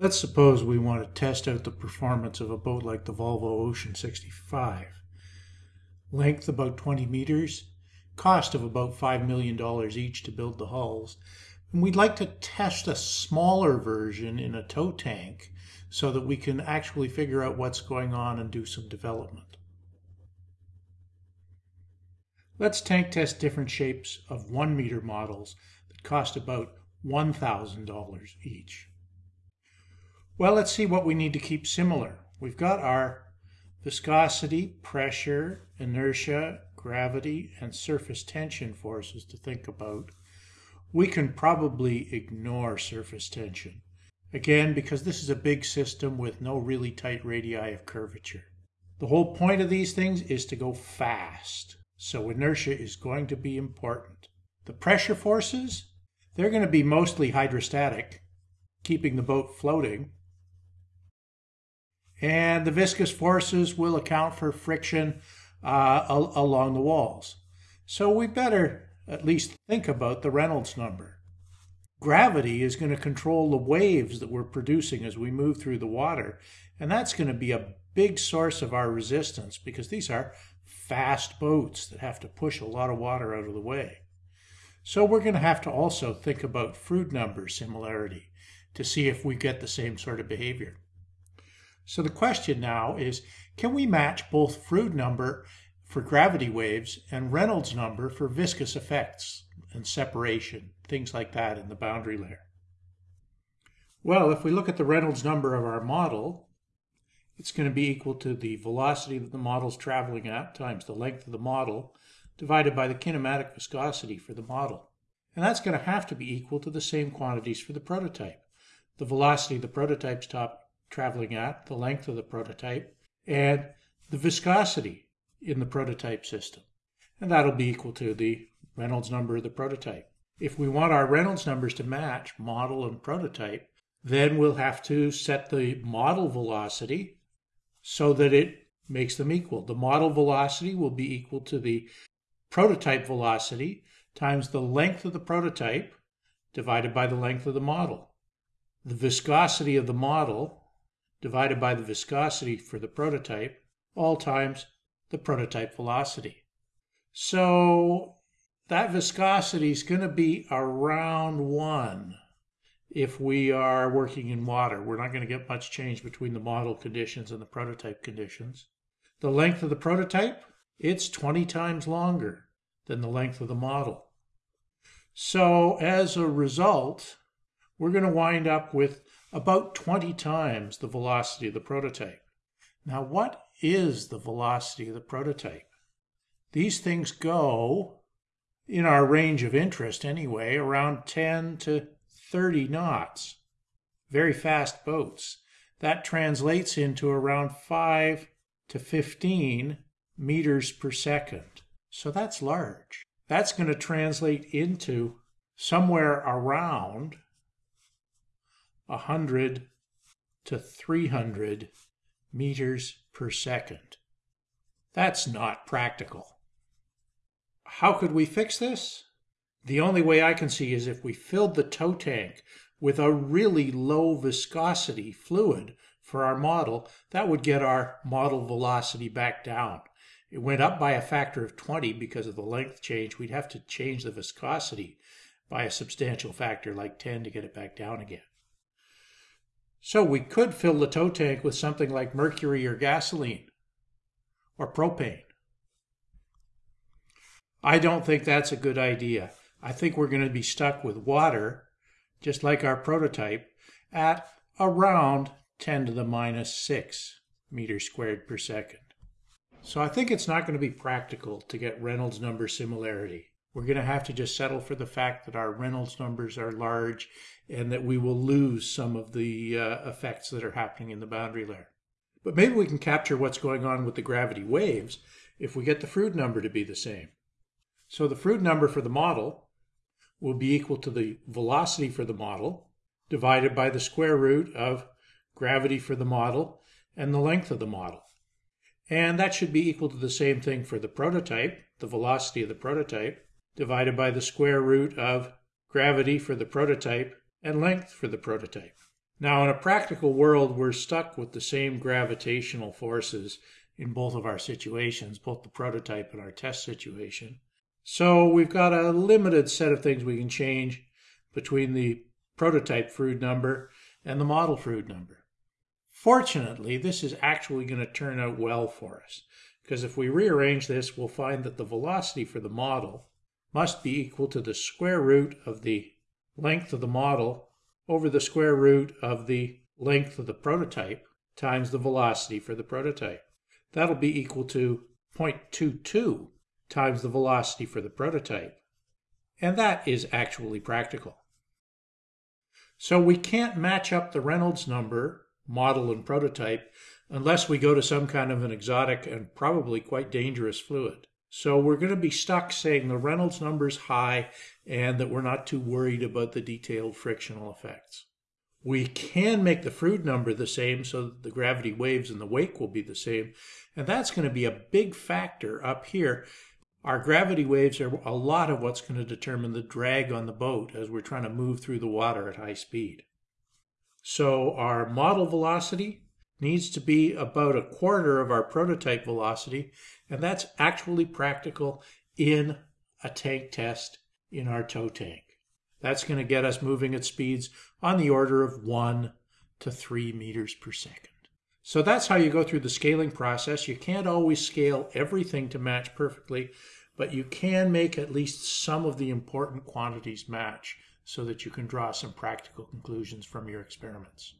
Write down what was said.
Let's suppose we want to test out the performance of a boat like the Volvo Ocean 65. Length about 20 meters, cost of about $5 million each to build the hulls. And we'd like to test a smaller version in a tow tank so that we can actually figure out what's going on and do some development. Let's tank test different shapes of one meter models that cost about $1,000 each. Well, let's see what we need to keep similar. We've got our viscosity, pressure, inertia, gravity, and surface tension forces to think about. We can probably ignore surface tension. Again, because this is a big system with no really tight radii of curvature. The whole point of these things is to go fast. So inertia is going to be important. The pressure forces, they're going to be mostly hydrostatic, keeping the boat floating and the viscous forces will account for friction uh, al along the walls. So we better at least think about the Reynolds number. Gravity is going to control the waves that we're producing as we move through the water, and that's going to be a big source of our resistance because these are fast boats that have to push a lot of water out of the way. So we're going to have to also think about Froude number similarity to see if we get the same sort of behavior. So the question now is, can we match both Froude number for gravity waves and Reynolds number for viscous effects and separation, things like that in the boundary layer? Well, if we look at the Reynolds number of our model, it's going to be equal to the velocity that the model is traveling at times the length of the model divided by the kinematic viscosity for the model. And that's going to have to be equal to the same quantities for the prototype. The velocity of the prototype's top traveling at, the length of the prototype, and the viscosity in the prototype system. And that'll be equal to the Reynolds number of the prototype. If we want our Reynolds numbers to match model and prototype, then we'll have to set the model velocity so that it makes them equal. The model velocity will be equal to the prototype velocity times the length of the prototype divided by the length of the model. The viscosity of the model divided by the viscosity for the prototype, all times the prototype velocity. So that viscosity is going to be around 1 if we are working in water. We're not going to get much change between the model conditions and the prototype conditions. The length of the prototype, it's 20 times longer than the length of the model. So as a result, we're going to wind up with about 20 times the velocity of the prototype. Now, what is the velocity of the prototype? These things go, in our range of interest anyway, around 10 to 30 knots. Very fast boats. That translates into around 5 to 15 meters per second. So that's large. That's going to translate into somewhere around 100 to 300 meters per second. That's not practical. How could we fix this? The only way I can see is if we filled the tow tank with a really low viscosity fluid for our model, that would get our model velocity back down. It went up by a factor of 20 because of the length change. We'd have to change the viscosity by a substantial factor like 10 to get it back down again. So we could fill the tow tank with something like mercury or gasoline or propane. I don't think that's a good idea. I think we're going to be stuck with water, just like our prototype, at around 10 to the minus 6 meters squared per second. So I think it's not going to be practical to get Reynolds number similarity. We're going to have to just settle for the fact that our Reynolds numbers are large and that we will lose some of the uh, effects that are happening in the boundary layer. But maybe we can capture what's going on with the gravity waves if we get the Froude number to be the same. So the Froude number for the model will be equal to the velocity for the model divided by the square root of gravity for the model and the length of the model. And that should be equal to the same thing for the prototype, the velocity of the prototype, divided by the square root of gravity for the prototype and length for the prototype. Now, in a practical world, we're stuck with the same gravitational forces in both of our situations, both the prototype and our test situation. So we've got a limited set of things we can change between the prototype Froude number and the model Froude number. Fortunately, this is actually going to turn out well for us, because if we rearrange this, we'll find that the velocity for the model must be equal to the square root of the length of the model over the square root of the length of the prototype times the velocity for the prototype. That'll be equal to 0.22 times the velocity for the prototype. And that is actually practical. So we can't match up the Reynolds number, model and prototype, unless we go to some kind of an exotic and probably quite dangerous fluid. So we're going to be stuck saying the Reynolds number is high and that we're not too worried about the detailed frictional effects. We can make the Froude number the same so that the gravity waves in the wake will be the same. And that's going to be a big factor up here. Our gravity waves are a lot of what's going to determine the drag on the boat as we're trying to move through the water at high speed. So our model velocity needs to be about a quarter of our prototype velocity, and that's actually practical in a tank test in our tow tank. That's going to get us moving at speeds on the order of 1 to 3 meters per second. So that's how you go through the scaling process. You can't always scale everything to match perfectly, but you can make at least some of the important quantities match so that you can draw some practical conclusions from your experiments.